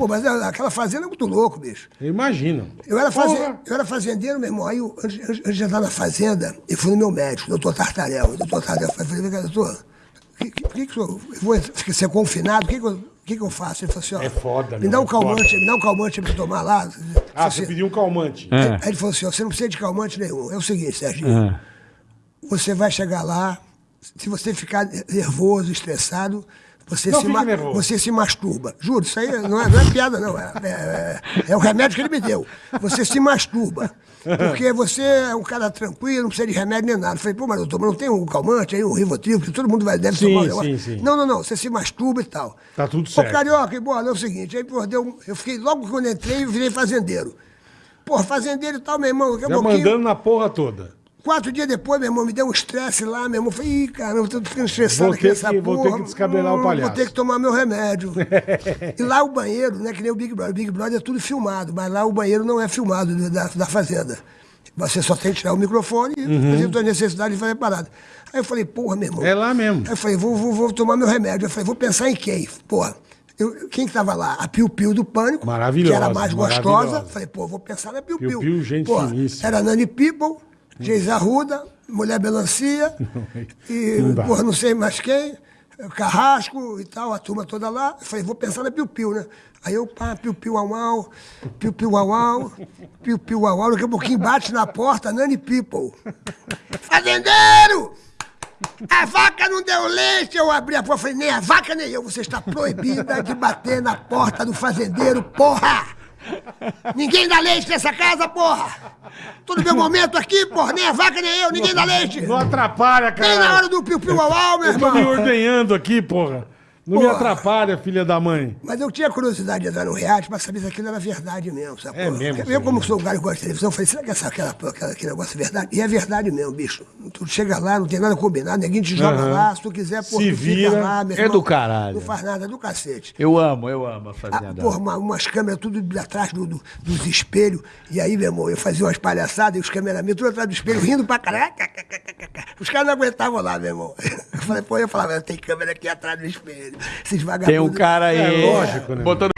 Pô, mas aquela fazenda é muito louco, bicho. Eu imagino. Eu era, faze... Eu era fazendeiro, meu irmão. Aí, eu, antes, antes de entrar na fazenda, eu fui no meu médico, doutor Tartarel. O doutor Tartarel eu falei, doutor, por que, por que, que eu vou ser confinado? O que, que, eu, o que, que eu faço? Ele falou assim, ó. É foda, Me dá um é foda. calmante, me dá um calmante pra eu tomar lá. Ah, Assim, você pediu um calmante. É. Aí ele falou assim, ó, você não precisa de calmante nenhum. É o seguinte, Serginho. É. Você vai chegar lá, se você ficar nervoso, estressado, você, Não se, ma- nervoso. você se masturba. Juro, isso aí não é, não é piada, não. É, é- é o remédio que ele me deu. Você se masturba. Porque você é um cara tranquilo, não precisa de remédio nem nada. Eu falei, pô, mas doutor, mas não tem um calmante aí, um rivotril, que todo mundo vai, deve Sim, tomar um negócio. sim, sim. Não, não, não, você se masturba e tal. Tá tudo certo. Ô, Carioca, e bola, é o seguinte, aí, pô, deu, eu fiquei, logo quando entrei, eu virei fazendeiro. Pô, fazendeiro e tal, meu irmão, Já mandando na porra toda. Quatro dias depois, meu irmão, me deu um estresse lá, meu irmão. Falei, ih, caramba, tô ficando estressado Vou aqui nessa que- vou porra. ter que descabelar o Hum, palhaço. Vou ter que tomar meu remédio. e lá o banheiro, não é que nem o Big Brother. O Big Brother é tudo filmado, mas lá o banheiro não é filmado do- da, da fazenda. Você só tem que tirar o microfone e fazer a necessidade de fazer parada. Aí eu falei, porra, meu irmão. Uhum. É lá mesmo. Aí eu falei, vou, vou, vou tomar meu remédio. Eu falei, vou pensar em quem? Porra. Eu, quem que tava lá? A Piu Piu do Pânico. Maravilhosa, Que era mais gostosa. Falei, pô, vou pensar na Piu Piu Piu. Piu, gente finíssima. Era Nani People, Geis Arruda, Mulher Melancia, e, Não porra, não sei mais quem, Carrasco e tal, a turma toda lá. Eu falei, vou pensar na Piu Piu, né? Aí eu, pá, Piu Piu au au, Piu Piu au au, Piu Piu au au, daqui a pouquinho bate na porta, Nani People. Fazendeiro! A vaca não deu leite, eu abri a porta, falei, nem a vaca nem eu, você está proibida de bater na porta do fazendeiro, porra! Ninguém dá leite nessa casa, porra! Tô no meu momento aqui, porra, nem a vaca nem eu, ninguém dá leite! Não atrapalha, cara. Nem na hora do piu-piu au, meu Eu tô me irmão! ordenhando aqui, porra. Não me Porra. atrapalha, filha da mãe. Mas eu tinha curiosidade de entrar no reality pra saber se aquilo era verdade mesmo, sabe? É mesmo, Eu, como sou um cara que gosta de televisão, eu falei, será que essa, aquela, aquela, aquele negócio é verdade? E é verdade mesmo, bicho. Tu chega lá, não tem nada combinado, ninguém te joga Aham. lá, se tu quiser, pô, Se tu vira. fica lá, meu É do caralho. Não faz nada, é do cacete. Eu amo, eu amo a Ah, fazenda. porra, uma- umas câmeras tudo atrás do- do- dos espelhos. E aí, meu irmão, eu fazia umas palhaçadas e os cameramen tudo atrás do espelho, rindo pra caralho. Os caras não aguentavam lá, meu irmão. Eu falei, pô, eu falava, tem câmera aqui atrás do espelho. Esses vagabundos. Tem um cara aí. É lógico, né, Botando